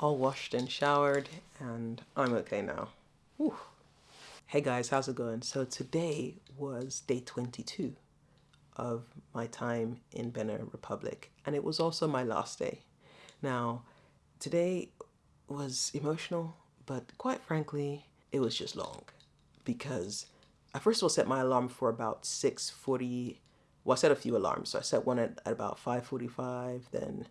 all washed and showered, and I'm okay now. Whew. Hey guys, how's it going? So today was day 22 of my time in Benin Republic, and it was also my last day. Now, today was emotional, but quite frankly, it was just long because I first of all set my alarm for about 6.40, well, I set a few alarms. So I set one at, at about 5.45, then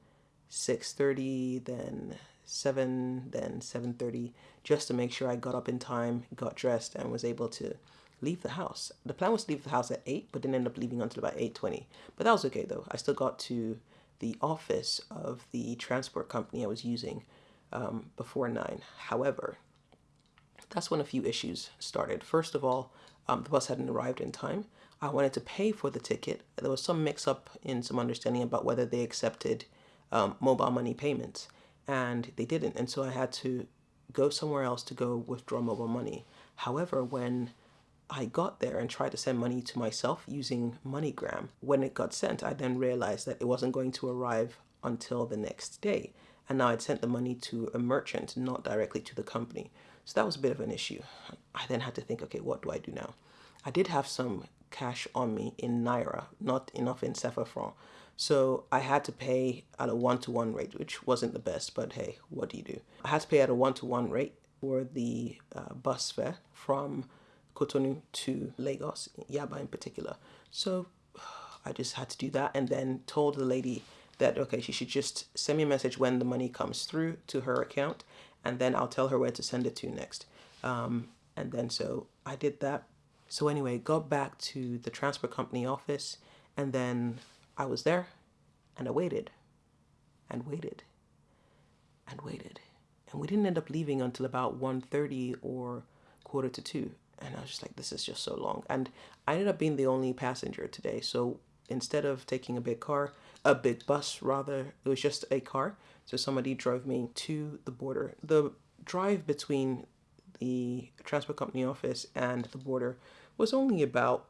6.30, then 7, then 7.30, just to make sure I got up in time, got dressed, and was able to leave the house. The plan was to leave the house at 8, but didn't end up leaving until about 8.20. But that was okay though. I still got to the office of the transport company I was using um, before 9. However, that's when a few issues started. First of all, um, the bus hadn't arrived in time. I wanted to pay for the ticket. There was some mix up in some understanding about whether they accepted um, mobile money payments, and they didn't. And so I had to go somewhere else to go withdraw mobile money. However, when I got there and tried to send money to myself using MoneyGram, when it got sent, I then realized that it wasn't going to arrive until the next day. And now I'd sent the money to a merchant, not directly to the company. So that was a bit of an issue. I then had to think, okay, what do I do now? I did have some cash on me in Naira, not enough in franc. So I had to pay at a one-to-one rate, which wasn't the best, but hey, what do you do? I had to pay at a one-to-one -one rate for the uh, bus fare from Cotonou to Lagos, Yaba in particular. So I just had to do that and then told the lady that, okay, she should just send me a message when the money comes through to her account and then I'll tell her where to send it to next. Um, and then so I did that. So anyway, got back to the transport company office and then I was there and I waited and waited and waited. And we didn't end up leaving until about 1.30 or quarter to 2. And I was just like, this is just so long. And I ended up being the only passenger today. So instead of taking a big car, a big bus rather, it was just a car. So somebody drove me to the border. The drive between the transport company office and the border was only about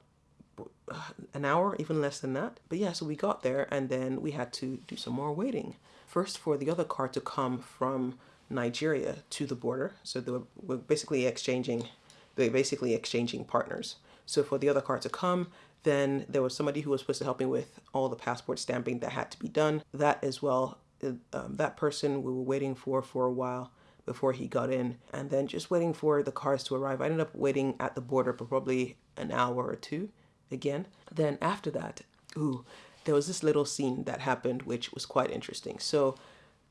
an hour, even less than that. But yeah, so we got there and then we had to do some more waiting. First for the other car to come from Nigeria to the border. So they were basically exchanging, they basically exchanging partners. So for the other car to come, then there was somebody who was supposed to help me with all the passport stamping that had to be done. That as well, uh, um, that person we were waiting for for a while before he got in and then just waiting for the cars to arrive. I ended up waiting at the border for probably an hour or two again. Then after that, ooh, there was this little scene that happened which was quite interesting. So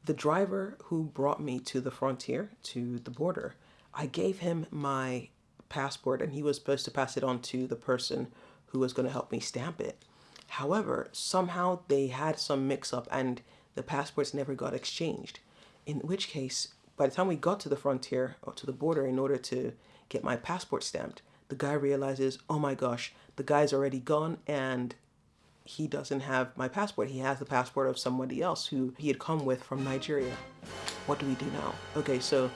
the driver who brought me to the frontier, to the border, I gave him my passport and he was supposed to pass it on to the person who was going to help me stamp it. However, somehow they had some mix up and the passports never got exchanged. In which case, by the time we got to the frontier or to the border in order to get my passport stamped, the guy realizes, oh my gosh, the guy's already gone and he doesn't have my passport. He has the passport of somebody else who he had come with from Nigeria. What do we do now? Okay, so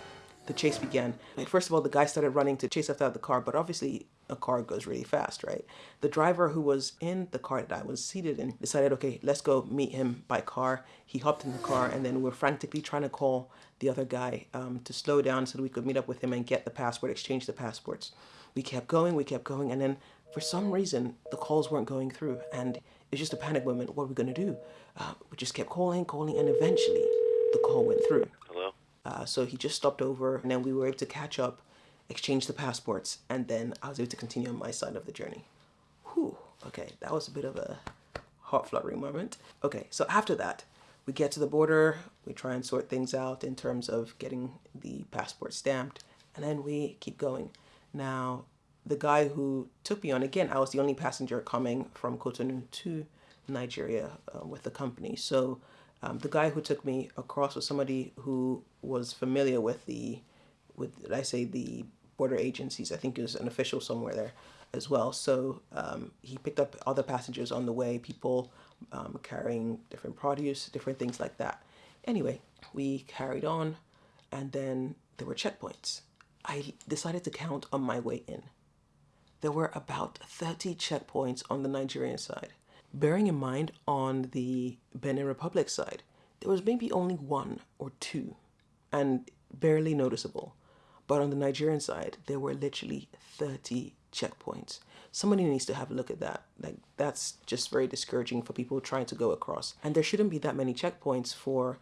the chase began. First of all, the guy started running to chase after the car, but obviously a car goes really fast, right? The driver who was in the car that I was seated in decided, okay, let's go meet him by car. He hopped in the car and then we're frantically trying to call the other guy um, to slow down so that we could meet up with him and get the passport, exchange the passports. We kept going, we kept going, and then for some reason, the calls weren't going through and it was just a panic moment. What are we gonna do? Uh, we just kept calling, calling, and eventually the call went through. Hello? Uh, so he just stopped over and then we were able to catch up exchange the passports, and then I was able to continue on my side of the journey. Whew, okay, that was a bit of a heart fluttering moment. Okay, so after that, we get to the border, we try and sort things out in terms of getting the passport stamped, and then we keep going. Now, the guy who took me on, again, I was the only passenger coming from Cotonou to Nigeria uh, with the company. So um, the guy who took me across was somebody who was familiar with the, with, I say the border agencies. I think it was an official somewhere there as well. So um, he picked up other passengers on the way, people um, carrying different produce, different things like that. Anyway, we carried on and then there were checkpoints. I decided to count on my way in. There were about 30 checkpoints on the Nigerian side. Bearing in mind on the Benin Republic side, there was maybe only one or two and barely noticeable. But on the Nigerian side, there were literally 30 checkpoints. Somebody needs to have a look at that. Like that's just very discouraging for people trying to go across. And there shouldn't be that many checkpoints for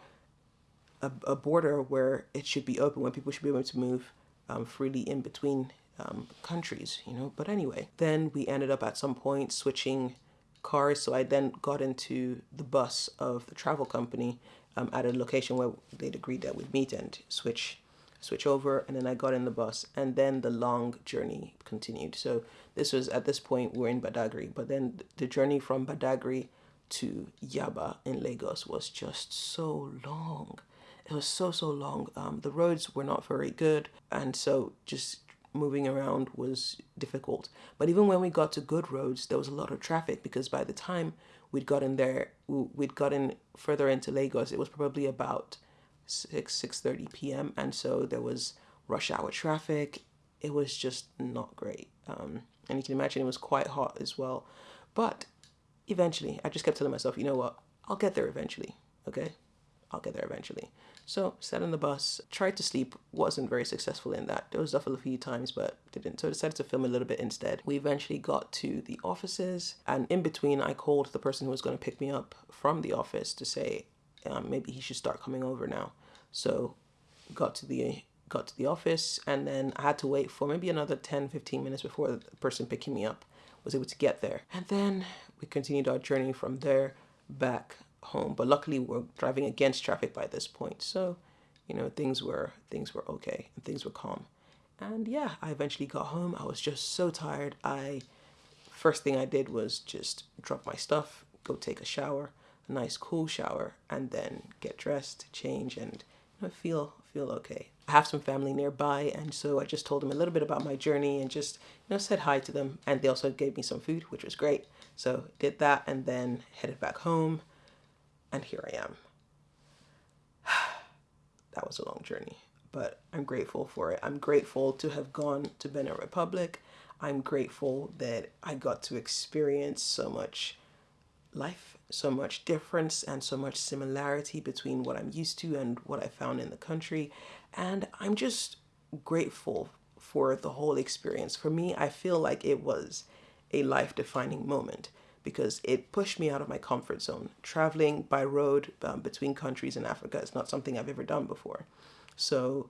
a, a border where it should be open, where people should be able to move um, freely in between um, countries, you know. But anyway, then we ended up at some point switching cars. So I then got into the bus of the travel company um, at a location where they'd agreed that we'd meet and switch switch over and then I got in the bus and then the long journey continued. So this was at this point we're in Badagry, but then the journey from Badagry to Yaba in Lagos was just so long. It was so so long. Um, the roads were not very good, and so just moving around was difficult. But even when we got to good roads, there was a lot of traffic because by the time we'd gotten there, we'd gotten further into Lagos, it was probably about 6 6:30 p.m. and so there was rush hour traffic. It was just not great. Um, and you can imagine it was quite hot as well. But eventually, I just kept telling myself, you know what? I'll get there eventually. Okay? I'll get there eventually. So sat on the bus, tried to sleep, wasn't very successful in that. Dozed off a few times, but didn't. So decided to film a little bit instead. We eventually got to the offices, and in between, I called the person who was going to pick me up from the office to say um, maybe he should start coming over now. So got to the got to the office and then I had to wait for maybe another 10 15 minutes before the person picking me up was able to get there. And then we continued our journey from there back home. But luckily we're driving against traffic by this point. So, you know, things were things were okay and things were calm. And yeah, I eventually got home. I was just so tired. I first thing I did was just drop my stuff, go take a shower, a nice cool shower, and then get dressed, change, and you know, feel feel okay. I have some family nearby, and so I just told them a little bit about my journey and just you know said hi to them. And they also gave me some food, which was great. So did that, and then headed back home, and here I am. that was a long journey, but I'm grateful for it. I'm grateful to have gone to Benin Republic. I'm grateful that I got to experience so much life, so much difference and so much similarity between what I'm used to and what I found in the country. And I'm just grateful for the whole experience. For me, I feel like it was a life defining moment because it pushed me out of my comfort zone. Traveling by road um, between countries in Africa is not something I've ever done before. So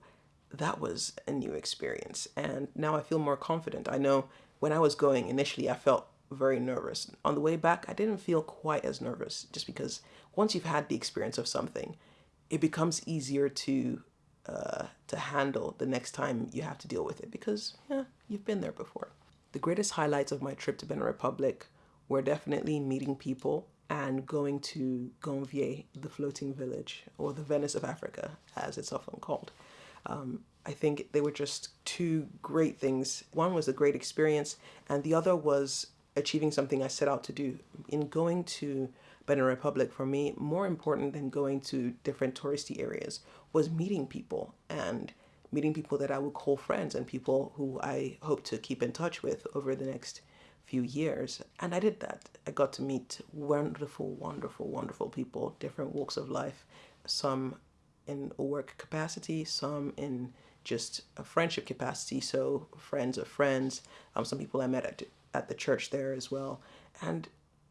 that was a new experience. And now I feel more confident. I know when I was going initially, I felt very nervous. On the way back, I didn't feel quite as nervous just because once you've had the experience of something, it becomes easier to uh, to handle the next time you have to deal with it because yeah, you've been there before. The greatest highlights of my trip to Benin Republic were definitely meeting people and going to Ganvie, the floating village, or the Venice of Africa, as it's often called. Um, I think they were just two great things. One was a great experience, and the other was achieving something I set out to do. In going to Benin Republic, for me, more important than going to different touristy areas was meeting people and meeting people that I would call friends and people who I hope to keep in touch with over the next few years. And I did that. I got to meet wonderful, wonderful, wonderful people, different walks of life, some in a work capacity, some in just a friendship capacity. So friends of friends, um, some people I met at at the church there as well. And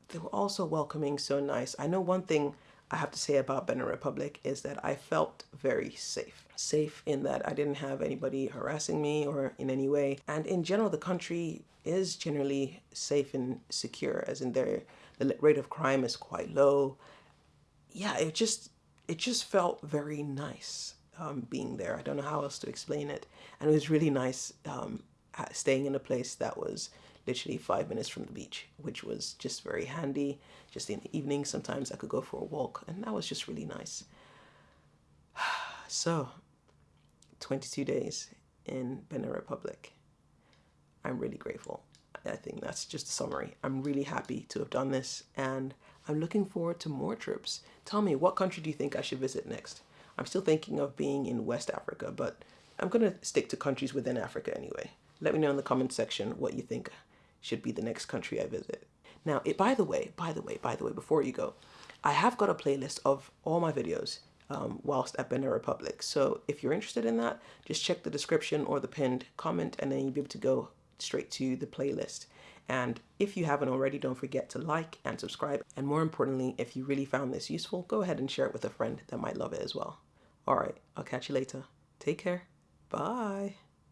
they were also welcoming, so nice. I know one thing I have to say about Benin Republic is that I felt very safe. Safe in that I didn't have anybody harassing me or in any way. And in general, the country is generally safe and secure, as in there, the rate of crime is quite low. Yeah, it just it just felt very nice um, being there. I don't know how else to explain it. And it was really nice um, staying in a place that was literally five minutes from the beach, which was just very handy. Just in the evening, sometimes I could go for a walk, and that was just really nice. So, 22 days in Benin Republic. I'm really grateful. I think that's just a summary. I'm really happy to have done this, and I'm looking forward to more trips. Tell me, what country do you think I should visit next? I'm still thinking of being in West Africa, but I'm going to stick to countries within Africa anyway. Let me know in the comment section what you think should be the next country I visit. Now, it, by the way, by the way, by the way, before you go, I have got a playlist of all my videos. um, whilst at Benin Republic. So if you're interested in that, just check the description or the pinned comment and then you'll be able to go straight to the playlist. And if you haven't already, don't forget to like and subscribe. And more importantly, if you really found this useful, go ahead and share it with a friend that might love it as well. All right, I'll catch you later. Take care. Bye.